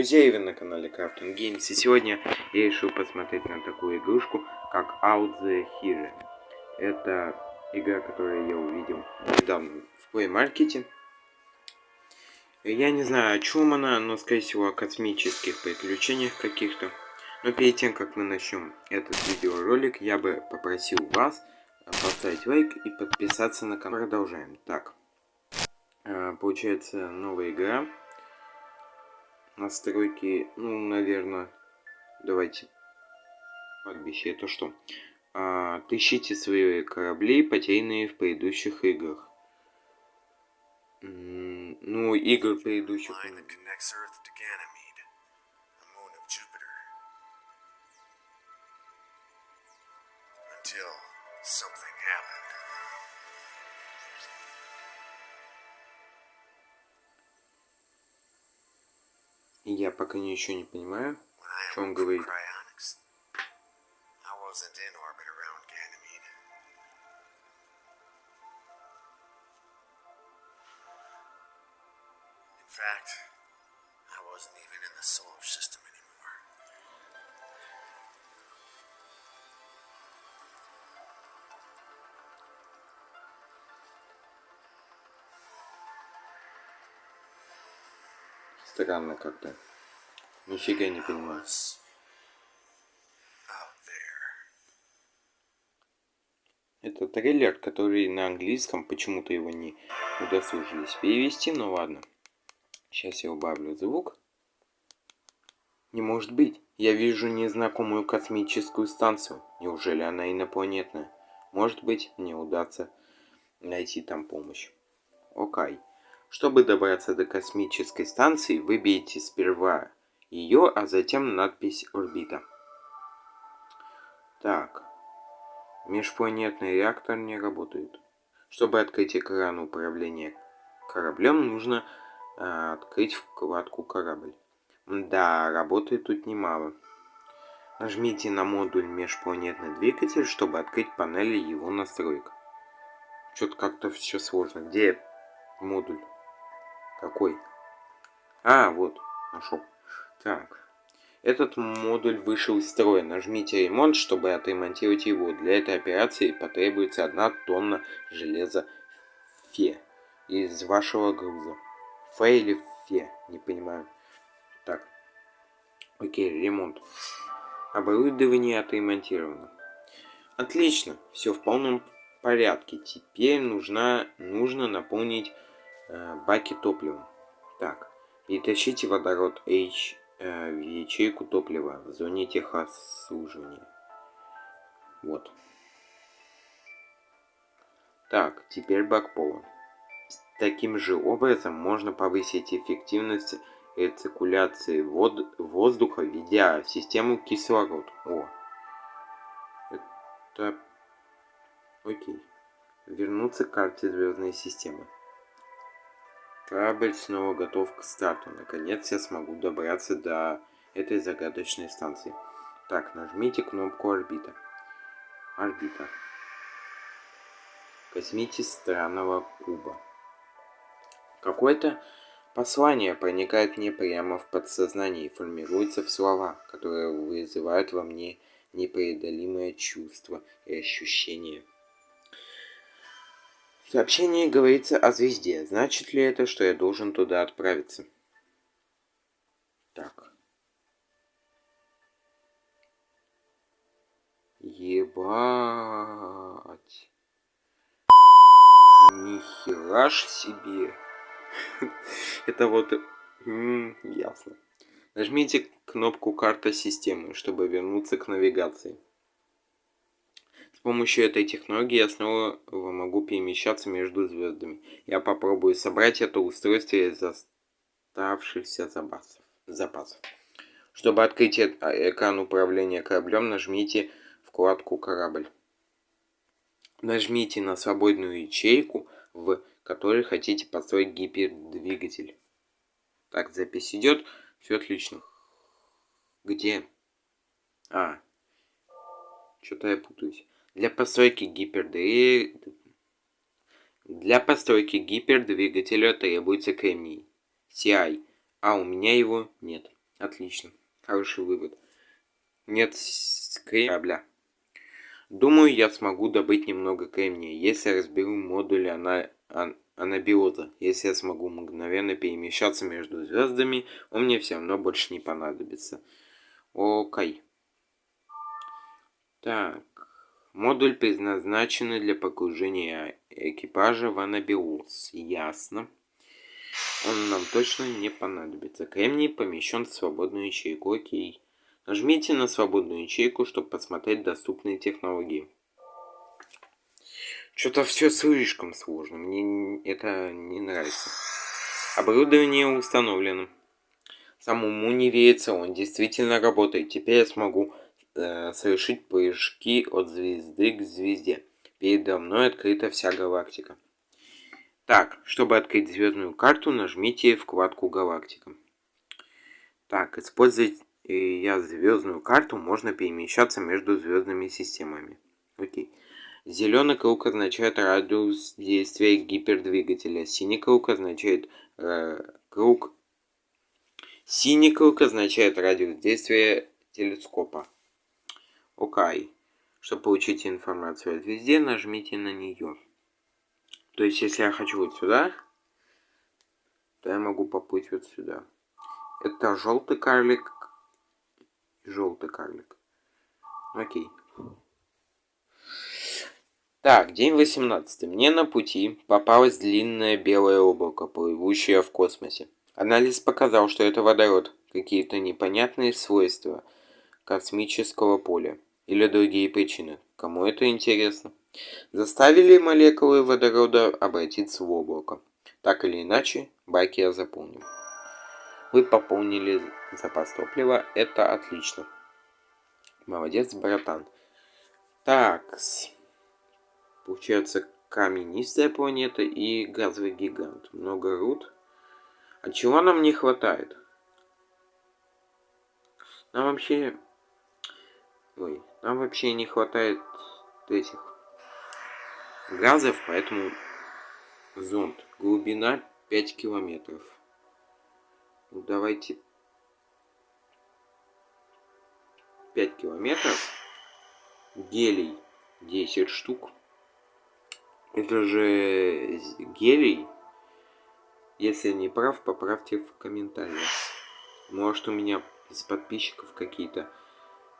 друзья, и вы на канале Crafting Games. И сегодня я решил посмотреть на такую игрушку, как Out the Hero. Это игра, которую я увидел недавно в Play Market. Я не знаю, о чем она, но, скорее всего, о космических приключениях каких-то. Но перед тем, как мы начнем этот видеоролик, я бы попросил вас поставить лайк и подписаться на канал. Продолжаем. Так, э, получается новая игра настройки, ну, наверное, давайте кладбище, это что? А, тыщите свои корабли, потерянные в предыдущих играх. ну, игр предыдущих. Until something happened. Я пока ничего не понимаю, что он говорит. fact, I wasn't even in the solar system anymore. Странно как-то. Нифига не понимаю. Это трейлер, который на английском, почему-то его не удосужились перевести, но ладно. Сейчас я убавлю звук. Не может быть. Я вижу незнакомую космическую станцию. Неужели она инопланетная? Может быть, мне удастся найти там помощь. Окей. Чтобы добраться до космической станции, выбейте сперва ее, а затем надпись «Орбита». Так. Межпланетный реактор не работает. Чтобы открыть экран управления кораблем, нужно э, открыть вкладку «Корабль». Да, работает тут немало. Нажмите на модуль «Межпланетный двигатель», чтобы открыть панели его настроек. Что-то как-то все сложно. Где модуль? Какой? А, вот, нашел. Так. Этот модуль вышел из строя. Нажмите ремонт, чтобы отремонтировать его. Для этой операции потребуется одна тонна железа фе из вашего груза. Фе или фе? Не понимаю. Так. Окей, ремонт. Оборудование отремонтировано. Отлично, все в полном порядке. Теперь нужно, нужно наполнить баки топливом. Так, перетащите водород H э, в ячейку топлива в зоне техобслуживания. Вот. Так, теперь бак полон. Таким же образом можно повысить эффективность рециркуляции вод воздуха, введя систему кислород. О, это... Окей. Вернуться к карте звездной системы. Корабль снова готов к старту. Наконец я смогу добраться до этой загадочной станции. Так, нажмите кнопку орбита. Орбита. Космите странного куба. Какое-то послание проникает мне прямо в подсознание и формируется в слова, которые вызывают во мне непреодолимое чувство и ощущение. В сообщении говорится о звезде. Значит ли это, что я должен туда отправиться? Так. Ебать. Нихера ж себе. Это вот... ясно. Нажмите кнопку «Карта системы», чтобы вернуться к навигации. С помощью этой технологии я снова могу перемещаться между звездами. Я попробую собрать это устройство из оставшихся запасов. запасов. Чтобы открыть экран управления кораблем, нажмите вкладку «Корабль». Нажмите на свободную ячейку, в которой хотите построить гипердвигатель. Так, запись идет. Все отлично. Где? А. Что-то я путаюсь. Для постройки гипердвиг... Для постройки гипердвигателя требуется кремний. CI, а у меня его нет. Отлично. Хороший вывод. Нет корабля. Думаю, я смогу добыть немного кремния, если разберу модуль ана... ан... анабиоза. Если я смогу мгновенно перемещаться между звездами, он мне все равно больше не понадобится. Окей. Так. Модуль предназначен для погружения экипажа в анабиоз. Ясно. Он нам точно не понадобится. Кремний помещен в свободную ячейку. Окей. Нажмите на свободную ячейку, чтобы посмотреть доступные технологии. Что-то все слишком сложно. Мне это не нравится. Оборудование установлено. Самому не верится, он действительно работает. Теперь я смогу э, совершить прыжки от звезды к звезде. Передо мной открыта вся галактика. Так, чтобы открыть звездную карту, нажмите вкладку галактика. Так, использовать я звездную карту, можно перемещаться между звездными системами. Окей. Зеленый круг означает радиус действия гипердвигателя. Синий круг означает э, круг. Синий круг означает радиус действия телескопа. Окей. Чтобы получить информацию о звезде, нажмите на нее. То есть, если я хочу вот сюда, то я могу поплыть вот сюда. Это желтый карлик, желтый карлик. Окей. Так, день 18. Мне на пути попалось длинное белое облако, плывущее в космосе. Анализ показал, что это водород, какие-то непонятные свойства космического поля или другие причины. Кому это интересно? Заставили молекулы водорода обратиться в облако. Так или иначе, баки я заполнил. Вы пополнили запас топлива. Это отлично. Молодец, братан. Так. Получается каменистая планета и газовый гигант. Много руд. А чего нам не хватает? Нам вообще... Ой, нам вообще не хватает этих газов, поэтому зонд. Глубина 5 километров. Ну, давайте 5 километров. Гелий 10 штук. Это же гелий. Если я не прав, поправьте в комментариях. Может у меня из подписчиков какие-то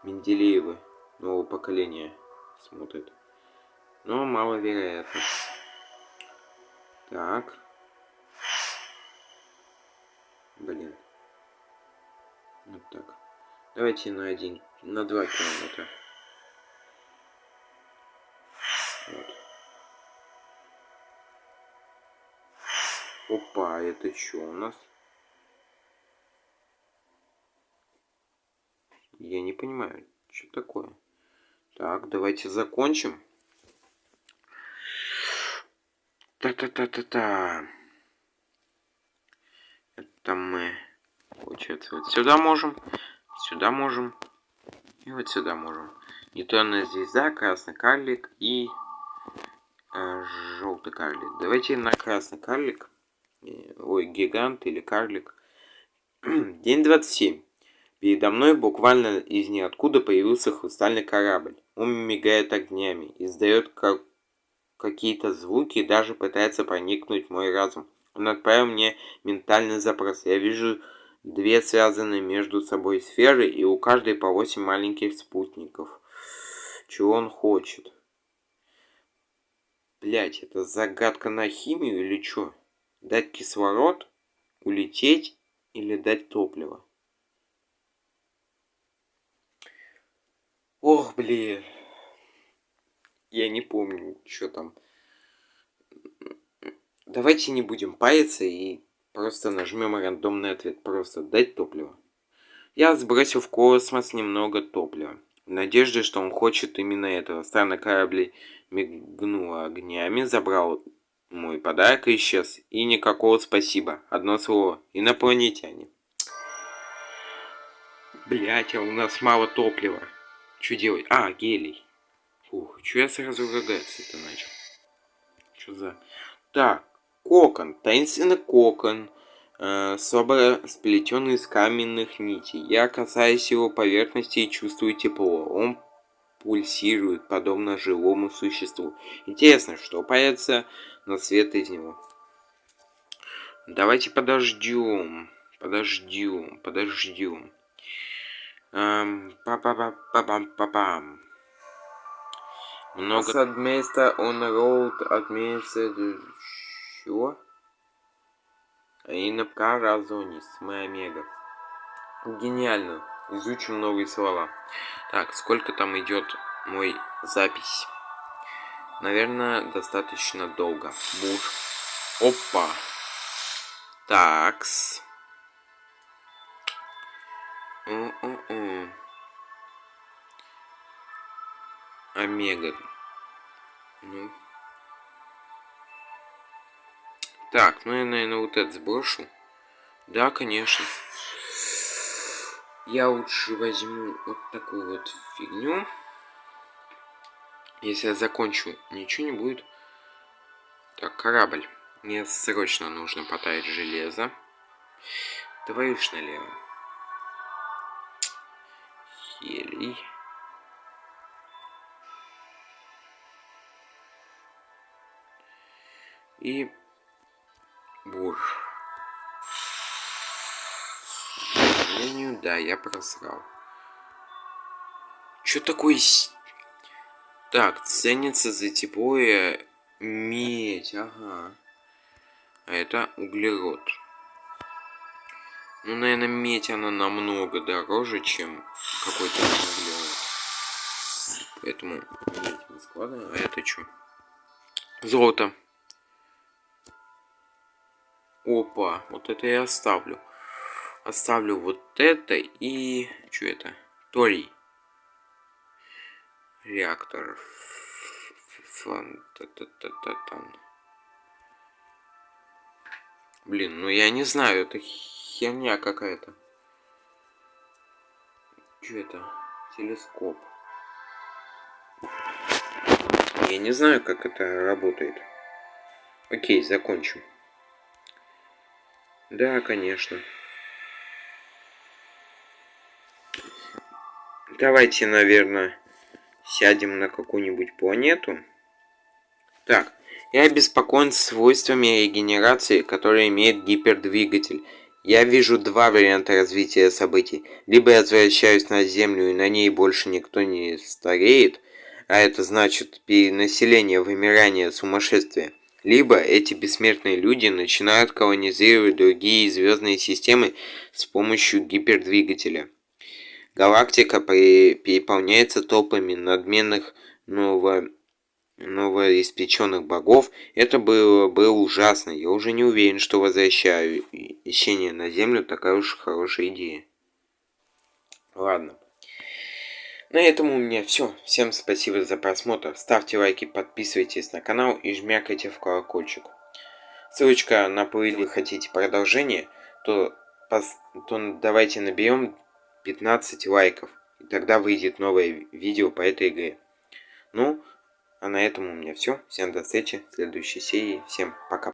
Менделеевы нового поколения смотрят. Но маловероятно. Так. Блин. Вот так. Давайте на один, на два километра. Вот. Опа, это что у нас? Я не понимаю, что такое. Так, давайте закончим. Та-та-та-та-та. Это мы, получается, вот сюда можем, сюда можем и вот сюда можем. Нейтронная звезда, красный карлик и э, желтый карлик. Давайте на красный карлик. Э, ой, гигант или карлик. День 27. Передо мной буквально из ниоткуда появился хрустальный корабль. Он мигает огнями, издает как какие-то звуки и даже пытается проникнуть в мой разум. Он отправил мне ментальный запрос. Я вижу две связанные между собой сферы, и у каждой по восемь маленьких спутников. Чего он хочет? Блять, это загадка на химию или что? Дать кислород? Улететь? Или дать топливо? Ох, блин. Я не помню, что там. Давайте не будем паяться и просто нажмем рандомный ответ. Просто дать топливо. Я сбросил в космос немного топлива. В надежде, что он хочет именно этого. Странный корабль мигнул огнями, забрал мой подарок и исчез. И никакого спасибо. Одно слово. Инопланетяне. Блять, а у нас мало топлива. Что делать? А, гелий. Фух, что я сразу ругаться-то начал? Что за... Так, кокон, таинственный кокон. э, слабо сплетен из каменных нитей. Я касаюсь его поверхности и чувствую тепло. Он пульсирует, подобно живому существу. Интересно, что появится на свет из него. Давайте подождем. Подождем, подождем. Эм, Па-па-па-па-пам-па-пам. Много... Садмейста он роуд отменится... Чего? Инапка разонис. Мы омега. Гениально. Изучим новые слова. Так, сколько там идет мой запись? Наверное, достаточно долго. Буш. Опа. Такс. Омега. Ну. Так, ну я, наверное, вот это сброшу. Да, конечно. Я лучше возьму вот такую вот фигню. Если я закончу, ничего не будет. Так, корабль. Мне срочно нужно потаять железо. Давай уж налево. Елей. И бур. К сожалению, да, я просрал. Что такое... Так, ценится за теплое медь, ага. А это углерод. Ну, наверное, медь она намного дороже, чем какой-то углерод. Поэтому медь складываем. А это что? Золото. Опа, вот это я оставлю. Оставлю вот это и... Что это? Торий. Реактор. Фан... Та -та -та. Блин, ну я не знаю, это херня какая-то. Что это? Телескоп. Я не знаю, как это работает. Окей, закончим. Да, конечно. Давайте, наверное, сядем на какую-нибудь планету. Так, я обеспокоен свойствами регенерации, которые имеет гипердвигатель. Я вижу два варианта развития событий. Либо я возвращаюсь на Землю, и на ней больше никто не стареет, а это значит перенаселение, вымирание, сумасшествие. Либо эти бессмертные люди начинают колонизировать другие звездные системы с помощью гипердвигателя. Галактика переполняется толпами надменных ново... новоиспеченных богов. Это было, было ужасно. Я уже не уверен, что возвращение на Землю такая уж хорошая идея. Ладно. На этом у меня все. Всем спасибо за просмотр. Ставьте лайки, подписывайтесь на канал и жмякайте в колокольчик. Ссылочка на плей хотите продолжение, то, то давайте наберем 15 лайков. И тогда выйдет новое видео по этой игре. Ну, а на этом у меня все. Всем до встречи в следующей серии. Всем пока.